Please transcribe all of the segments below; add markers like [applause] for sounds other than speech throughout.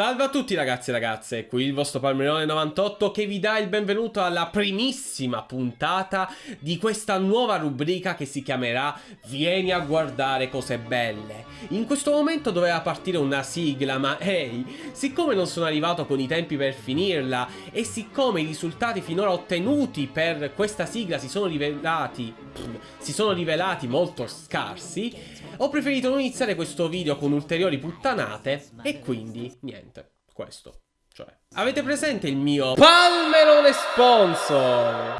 Salve a tutti ragazzi e ragazze, qui il vostro Palmerone 98 che vi dà il benvenuto alla primissima puntata di questa nuova rubrica che si chiamerà Vieni a guardare cose belle. In questo momento doveva partire una sigla ma ehi, hey, siccome non sono arrivato con i tempi per finirla e siccome i risultati finora ottenuti per questa sigla si sono rivelati, si sono rivelati molto scarsi, ho preferito non iniziare questo video con ulteriori puttanate e quindi niente questo. Cioè, avete presente il mio Palmerone Sponsor?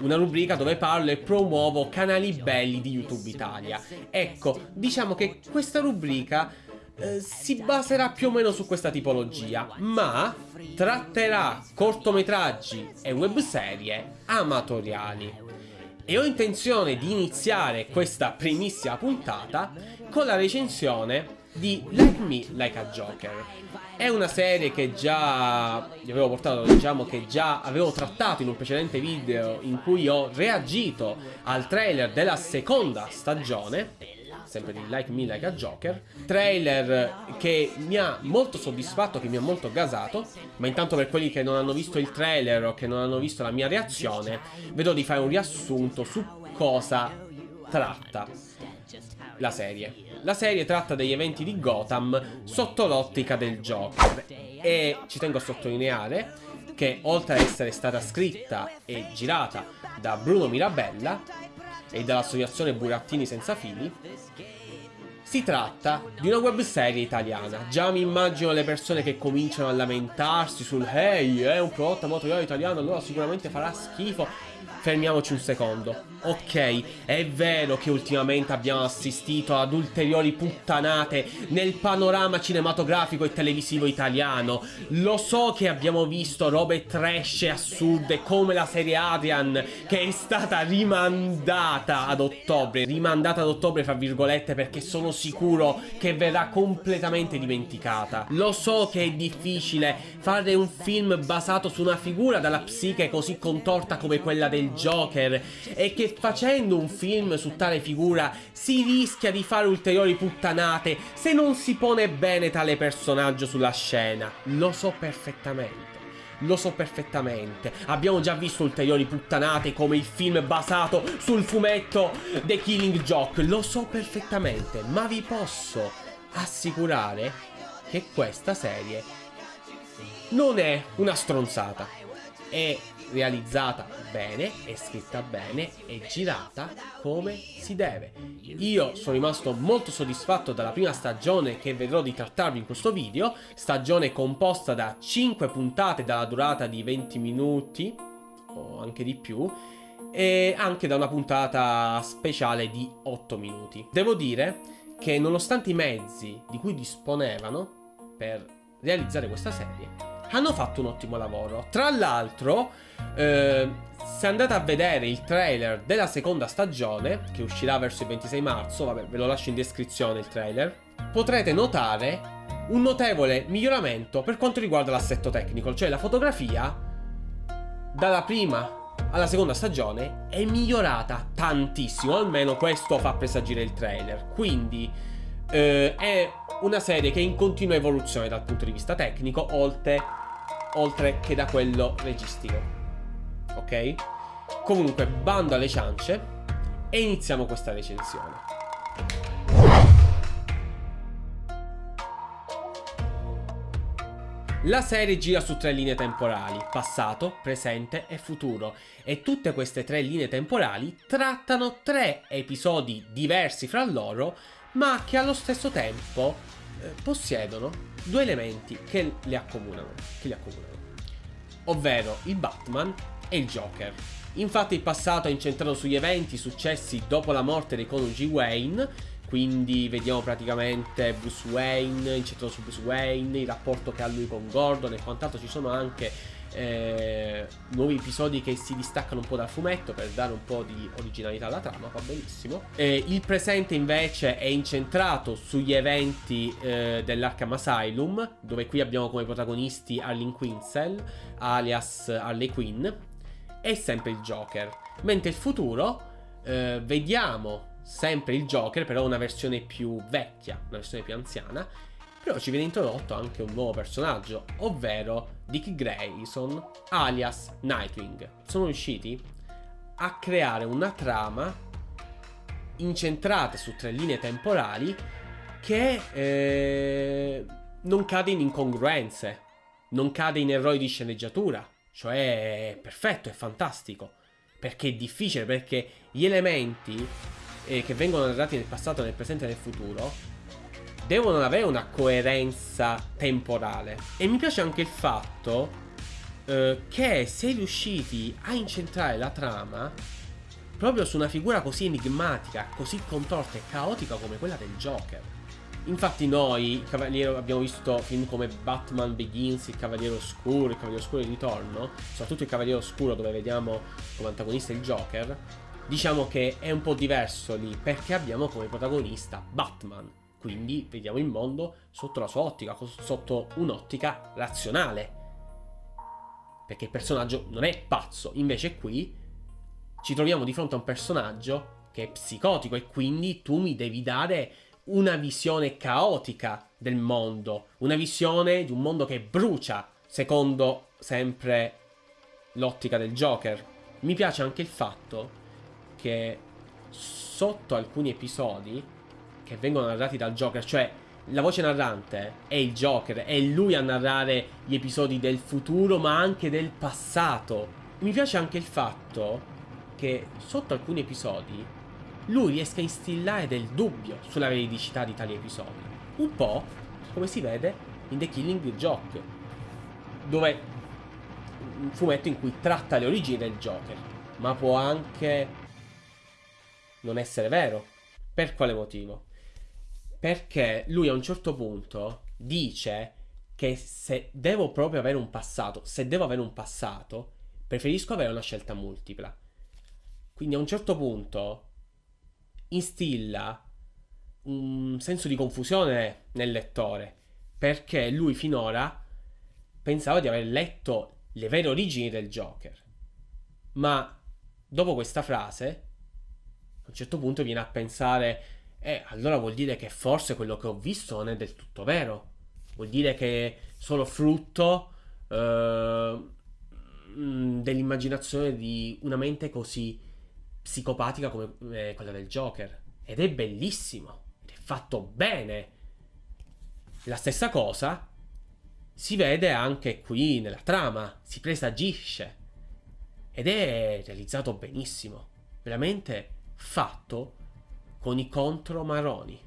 Una rubrica dove parlo e promuovo canali belli di YouTube Italia. Ecco, diciamo che questa rubrica eh, si baserà più o meno su questa tipologia, ma tratterà cortometraggi e webserie amatoriali. E ho intenzione di iniziare questa primissima puntata con la recensione di Like Me Like a Joker. È una serie che già vi avevo portato, diciamo che già avevo trattato in un precedente video in cui ho reagito al trailer della seconda stagione sempre di Like Me Like a Joker trailer che mi ha molto soddisfatto, che mi ha molto gasato ma intanto per quelli che non hanno visto il trailer o che non hanno visto la mia reazione vedo di fare un riassunto su cosa tratta la serie. La serie tratta degli eventi di Gotham sotto l'ottica del Joker e ci tengo a sottolineare che oltre a essere stata scritta e girata da Bruno Mirabella e dall'associazione Burattini Senza Fili, si tratta di una webserie italiana. Già mi immagino le persone che cominciano a lamentarsi sul Hey, è un prodotto amatoriale italiano, allora sicuramente farà schifo fermiamoci un secondo. Ok, è vero che ultimamente abbiamo assistito ad ulteriori puttanate nel panorama cinematografico e televisivo italiano. Lo so che abbiamo visto robe trash e assurde come la serie Adrian che è stata rimandata ad ottobre. Rimandata ad ottobre fra virgolette perché sono sicuro che verrà completamente dimenticata. Lo so che è difficile fare un film basato su una figura dalla psiche così contorta come quella del Joker e che facendo un film su tale figura si rischia di fare ulteriori puttanate se non si pone bene tale personaggio sulla scena. Lo so perfettamente. Lo so perfettamente. Abbiamo già visto ulteriori puttanate come il film basato sul fumetto The Killing Joke. Lo so perfettamente. Ma vi posso assicurare che questa serie non è una stronzata. È realizzata bene, è scritta bene, è girata come si deve. Io sono rimasto molto soddisfatto dalla prima stagione che vedrò di trattarvi in questo video, stagione composta da 5 puntate dalla durata di 20 minuti o anche di più e anche da una puntata speciale di 8 minuti. Devo dire che nonostante i mezzi di cui disponevano per realizzare questa serie, hanno fatto un ottimo lavoro. Tra l'altro, eh, se andate a vedere il trailer della seconda stagione, che uscirà verso il 26 marzo, vabbè, ve lo lascio in descrizione il trailer, potrete notare un notevole miglioramento per quanto riguarda l'assetto tecnico, cioè la fotografia dalla prima alla seconda stagione è migliorata tantissimo, almeno questo fa presagire il trailer. Quindi eh, è una serie che è in continua evoluzione dal punto di vista tecnico, oltre, oltre che da quello registico. Ok? Comunque, bando alle ciance e iniziamo questa recensione. La serie gira su tre linee temporali, passato, presente e futuro, e tutte queste tre linee temporali trattano tre episodi diversi fra loro ma che allo stesso tempo eh, possiedono due elementi che li accomunano, che li accomunano, ovvero il Batman e il Joker. Infatti il passato è incentrato sugli eventi successi dopo la morte dei coniugi Wayne, quindi vediamo praticamente Bruce Wayne, incentrato su Bruce Wayne, il rapporto che ha lui con Gordon e quant'altro, ci sono anche eh, nuovi episodi che si distaccano un po' dal fumetto per dare un po' di originalità alla trama, va benissimo. Eh, il presente invece è incentrato sugli eventi eh, dell'Arkham Asylum, dove qui abbiamo come protagonisti Arlene Quinzel, alias Harley Quinn, e sempre il Joker. Mentre il futuro, eh, vediamo sempre il Joker, però una versione più vecchia, una versione più anziana, però ci viene introdotto anche un nuovo personaggio, ovvero Dick Grayson, alias Nightwing. Sono riusciti a creare una trama incentrata su tre linee temporali che eh, non cade in incongruenze, non cade in errori di sceneggiatura, cioè è perfetto, è fantastico, perché è difficile, perché gli elementi eh, che vengono narrati nel passato, nel presente e nel futuro devono avere una coerenza temporale. E mi piace anche il fatto eh, che è riusciti a incentrare la trama proprio su una figura così enigmatica, così contorta e caotica come quella del Joker. Infatti noi, abbiamo visto film come Batman Begins, Il Cavaliere Oscuro, Il Cavaliere Oscuro di Ritorno, soprattutto Il Cavaliere Oscuro dove vediamo come antagonista il Joker, diciamo che è un po' diverso lì perché abbiamo come protagonista Batman. Quindi vediamo il mondo sotto la sua ottica, sotto un'ottica razionale. Perché il personaggio non è pazzo, invece qui ci troviamo di fronte a un personaggio che è psicotico e quindi tu mi devi dare una visione caotica del mondo, una visione di un mondo che brucia, secondo sempre l'ottica del Joker. Mi piace anche il fatto che sotto alcuni episodi che vengono narrati dal Joker, cioè la voce narrante è il Joker, è lui a narrare gli episodi del futuro ma anche del passato. Mi piace anche il fatto che sotto alcuni episodi lui riesca a instillare del dubbio sulla veridicità di tali episodi. Un po' come si vede in The Killing Joke, dove un fumetto in cui tratta le origini del Joker, ma può anche non essere vero. Per quale motivo? Perché lui a un certo punto dice che se devo proprio avere un passato, se devo avere un passato, preferisco avere una scelta multipla. Quindi a un certo punto instilla un senso di confusione nel lettore, perché lui finora pensava di aver letto le vere origini del Joker. Ma dopo questa frase, a un certo punto viene a pensare, eh, allora vuol dire che forse quello che ho visto non è del tutto vero. Vuol dire che è solo frutto eh, dell'immaginazione di una mente così psicopatica come eh, quella del Joker. Ed è bellissimo. Ed è fatto bene. La stessa cosa si vede anche qui nella trama. Si presagisce. Ed è realizzato benissimo. Veramente fatto con i contromaroni.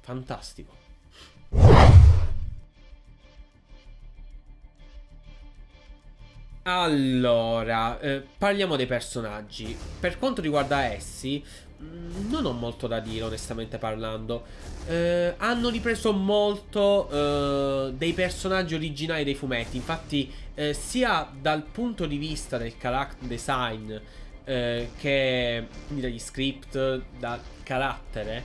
Fantastico. Allora, eh, parliamo dei personaggi. Per quanto riguarda essi, mm, non ho molto da dire, onestamente parlando. Eh, hanno ripreso molto eh, dei personaggi originali dei fumetti. Infatti, eh, sia dal punto di vista del character design eh, che quindi dagli script, dal carattere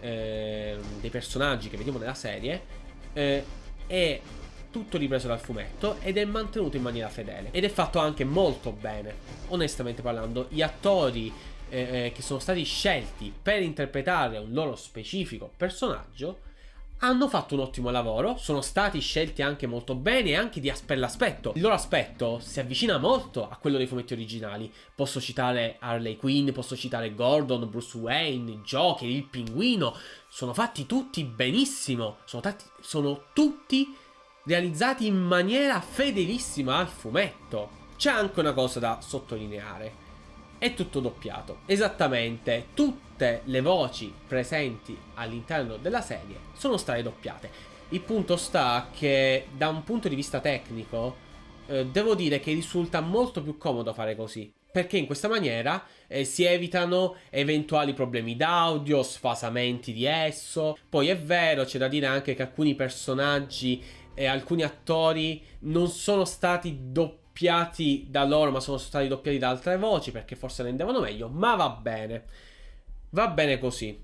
eh, dei personaggi che vediamo nella serie, è tutto ripreso dal fumetto ed è mantenuto in maniera fedele. Ed è fatto anche molto bene, onestamente parlando. Gli attori eh, eh, che sono stati scelti per interpretare un loro specifico personaggio hanno fatto un ottimo lavoro, sono stati scelti anche molto bene e anche di as- per l'aspetto. Il loro aspetto si avvicina molto a quello dei fumetti originali. Posso citare Harley Quinn, posso citare Gordon, Bruce Wayne, Joker, il pinguino. Sono fatti tutti benissimo, sono, tatti, sono tutti realizzati in maniera fedelissima al fumetto. C'è anche una cosa da sottolineare. È tutto doppiato. Esattamente tutte le voci presenti all'interno della serie sono state doppiate. Il punto sta che da un punto di vista tecnico eh, devo dire che risulta molto più comodo fare così. Perché in questa maniera eh, si evitano eventuali problemi d'audio, sfasamenti di esso. Poi è vero, c'è da dire anche che alcuni personaggi e alcuni attori non sono stati doppiati da loro, ma sono stati doppiati da altre voci perché forse rendevano meglio. Ma va bene, va bene così.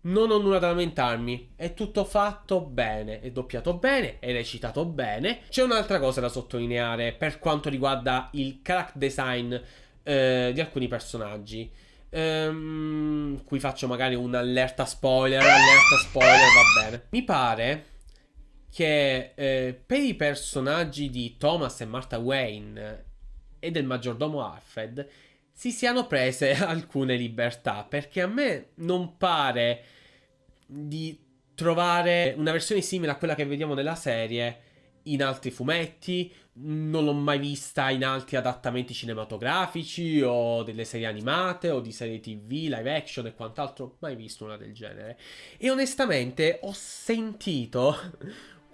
Non ho nulla da lamentarmi, è tutto fatto bene, è doppiato bene, è recitato bene. C'è un'altra cosa da sottolineare per quanto riguarda il character design eh, di alcuni personaggi. Ehm, qui faccio magari un'allerta spoiler, allerta spoiler, va bene. Mi pare che eh, per i personaggi di Thomas e Martha Wayne e del maggiordomo Alfred si siano prese [laughs] alcune libertà, perché a me non pare di trovare una versione simile a quella che vediamo nella serie in altri fumetti, non l'ho mai vista in altri adattamenti cinematografici o delle serie animate o di serie tv, live action e quant'altro, mai visto una del genere. E onestamente ho sentito,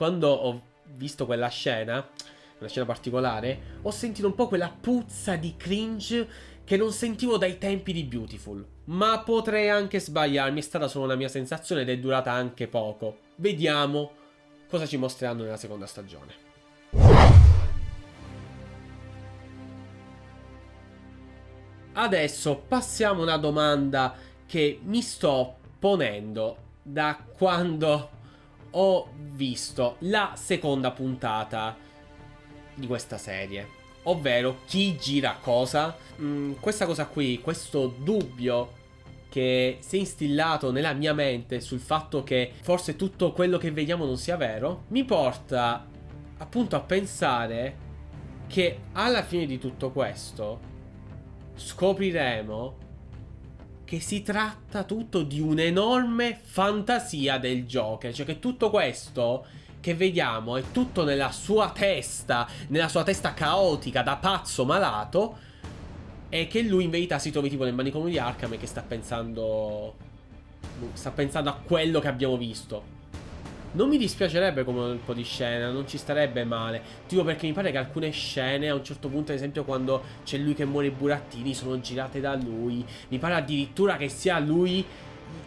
quando ho visto quella scena, una scena particolare, ho sentito un po' quella puzza di cringe che non sentivo dai tempi di Beautiful. Ma potrei anche sbagliarmi, è stata solo una mia sensazione ed è durata anche poco. Vediamo cosa ci mostreranno nella seconda stagione. Adesso passiamo a una domanda che mi sto ponendo da quando ho visto la seconda puntata di questa serie. Ovvero, chi gira cosa? Mm, questa cosa qui, questo dubbio che si è instillato nella mia mente sul fatto che forse tutto quello che vediamo non sia vero, mi porta appunto a pensare che alla fine di tutto questo scopriremo che si tratta tutto di un'enorme fantasia del Joker, cioè che tutto questo che vediamo è tutto nella sua testa, nella sua testa caotica da pazzo malato e che lui in verità si trovi tipo nel manicomio di Arkham e che sta pensando... Sta pensando a quello che abbiamo visto. Non mi dispiacerebbe come un po' di scena, non ci starebbe male. Tipo perché mi pare che alcune scene, a un certo punto, ad esempio, quando c'è lui che muore i burattini, sono girate da lui. Mi pare addirittura che sia lui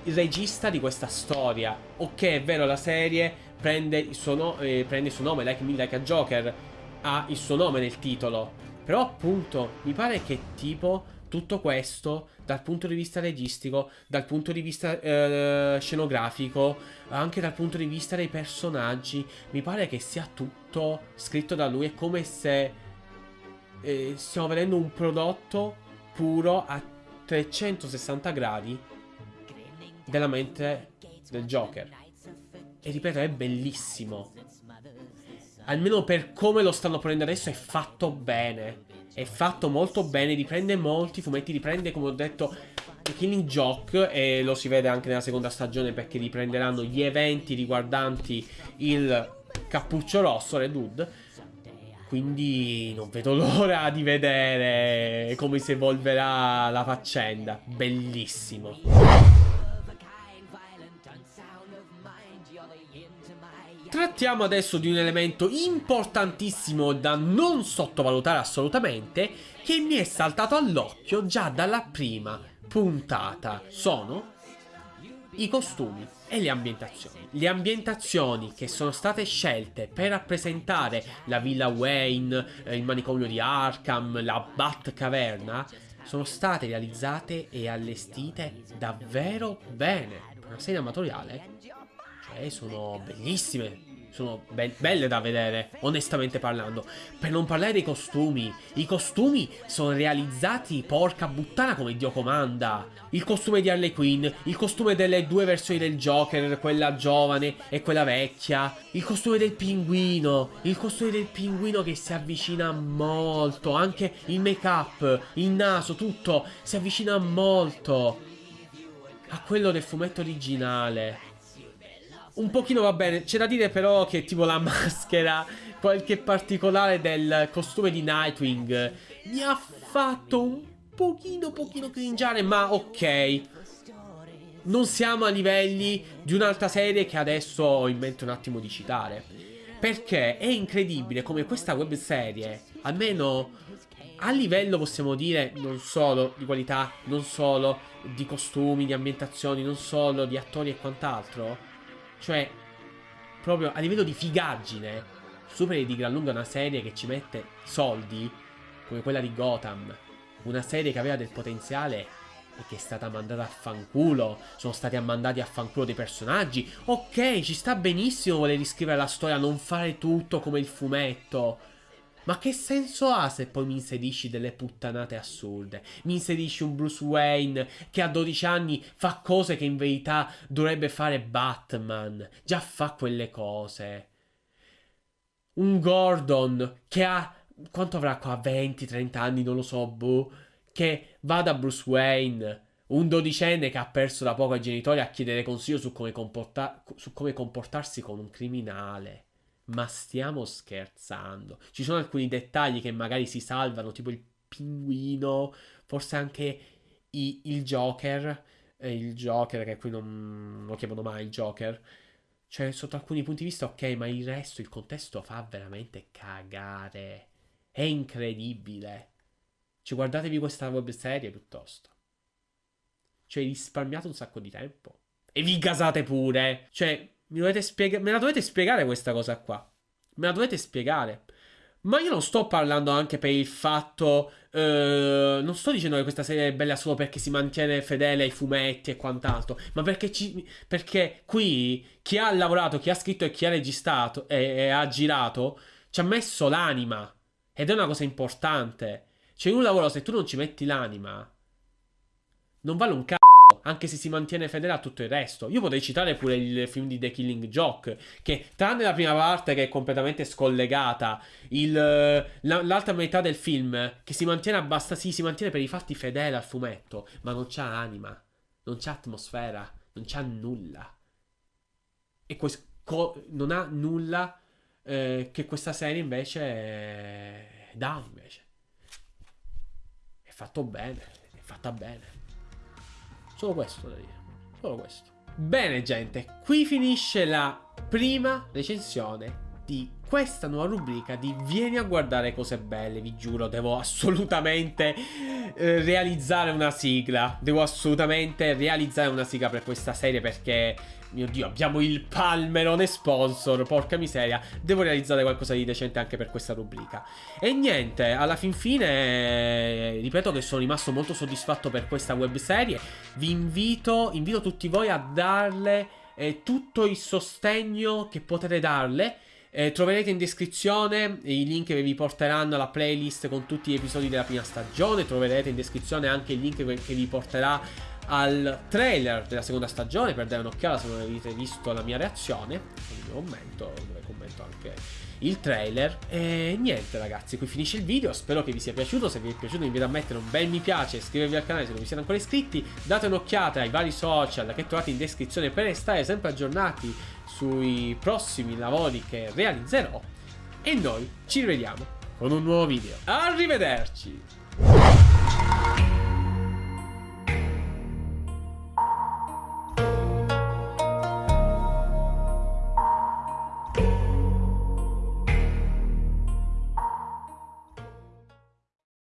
il regista di questa storia. Ok, è vero, la serie prende il suo, no eh, prende il suo nome, Like Me Like a Joker, ha il suo nome nel titolo. Però appunto mi pare che tipo tutto questo dal punto di vista registico, dal punto di vista eh, scenografico, anche dal punto di vista dei personaggi, mi pare che sia tutto scritto da lui. È come se eh, stiamo vedendo un prodotto puro a 360 gradi della mente del Joker. E ripeto, è bellissimo almeno per come lo stanno ponendo adesso, è fatto bene. È fatto molto bene, riprende molti fumetti, riprende, come ho detto, Killing Joke, e lo si vede anche nella seconda stagione perché riprenderanno gli eventi riguardanti il cappuccio rosso, Red Hood. Quindi non vedo [laughs] l'ora di vedere come si evolverà la faccenda. Bellissimo. Trattiamo adesso di un elemento importantissimo da non sottovalutare assolutamente che mi è saltato all'occhio già dalla prima puntata. Sono i costumi e le ambientazioni. Le ambientazioni che sono state scelte per rappresentare la Villa Wayne, eh, il manicomio di Arkham, la Batcaverna, sono state realizzate e allestite davvero bene. Una serie amatoriale, cioè sono bellissime sono be belle da vedere, onestamente parlando. Per non parlare dei costumi. I costumi sono realizzati, porca puttana, come Dio comanda. Il costume di Harley Quinn, il costume delle due versioni del Joker, quella giovane e quella vecchia. Il costume del pinguino, il costume del pinguino che si avvicina molto. Anche il make-up, il naso, tutto si avvicina molto a quello del fumetto originale un pochino va bene. C'è da dire però che tipo la [laughs] maschera, qualche particolare del costume di Nightwing mi ha fatto un pochino, pochino cringiare, ma ok. Non siamo a livelli di un'altra serie che adesso ho in mente un attimo di citare. Perché è incredibile come questa webserie, almeno a livello possiamo dire non solo di qualità, non solo di costumi, di ambientazioni, non solo di attori e quant'altro, cioè, proprio a livello di figaggine, superi di gran lunga una serie che ci mette soldi, come quella di Gotham. Una serie che aveva del potenziale e che è stata mandata a fanculo. Sono stati mandati a fanculo dei personaggi. Ok, ci sta benissimo voler riscrivere la storia, non fare tutto come il fumetto. Ma che senso ha se poi mi inserisci delle puttanate assurde? Mi inserisci un Bruce Wayne che a 12 anni fa cose che in verità dovrebbe fare Batman. Già fa quelle cose. Un Gordon che ha... Quanto avrà qua? 20-30 anni, non lo so, boh. Che va da Bruce Wayne un dodicenne che ha perso da poco ai genitori a chiedere consiglio su come, comporta- su come comportarsi con un criminale. Ma stiamo scherzando. Ci sono alcuni dettagli che magari si salvano, tipo il pinguino, forse anche i- il Joker. Eh, il Joker, che qui non, lo chiamano mai il Joker. Cioè, sotto alcuni punti di vista, ok, ma il resto, il contesto fa veramente cagare. È incredibile. Cioè, guardatevi questa web serie piuttosto. Cioè, risparmiate un sacco di tempo. E vi gasate pure. Cioè, spiega- me la dovete spiegare questa cosa qua. Me la dovete spiegare. Ma io non sto parlando anche per il fatto. Uh, non sto dicendo che questa serie è bella solo perché si mantiene fedele ai fumetti e quant'altro. Ma perché, ci, perché qui chi ha lavorato, chi ha scritto e chi ha registrato e, e ha girato ci ha messo l'anima. Ed è una cosa importante. Cioè, in un lavoro, se tu non ci metti l'anima, non vale un cazzo. Anche se si mantiene fedele a tutto il resto. Io potrei citare pure il film di The Killing Joke. Che, tranne la prima parte che è completamente scollegata, l'altra metà del film, che si mantiene abbastanza. Sì, si mantiene per i fatti fedele al fumetto. Ma non c'ha anima. Non c'ha atmosfera. Non c'ha nulla. E questo non ha nulla eh, che questa serie invece eh, dà invece. È fatto bene. È fatta bene. Solo questo da dire. Solo questo. Bene gente, qui finisce la prima recensione di questa nuova rubrica di Vieni a guardare cose belle, vi giuro, devo assolutamente eh, realizzare una sigla. Devo assolutamente realizzare una sigla per questa serie perché mio dio, abbiamo il palmerone sponsor, porca miseria. Devo realizzare qualcosa di decente anche per questa rubrica. E niente, alla fin fine, ripeto che sono rimasto molto soddisfatto per questa webserie. Vi invito, invito tutti voi a darle eh, tutto il sostegno che potete darle. Eh, troverete in descrizione i link che vi porteranno alla playlist con tutti gli episodi della prima stagione. Troverete in descrizione anche il link che vi porterà al trailer della seconda stagione per dare un'occhiata se non avete visto la mia reazione, il mio commento, dove commento anche il trailer. E niente ragazzi, qui finisce il video, spero che vi sia piaciuto, se vi è piaciuto vi invito a mettere un bel mi piace, iscrivervi al canale se non vi siete ancora iscritti, date un'occhiata ai vari social che trovate in descrizione per restare sempre aggiornati sui prossimi lavori che realizzerò e noi ci rivediamo con un nuovo video. Arrivederci!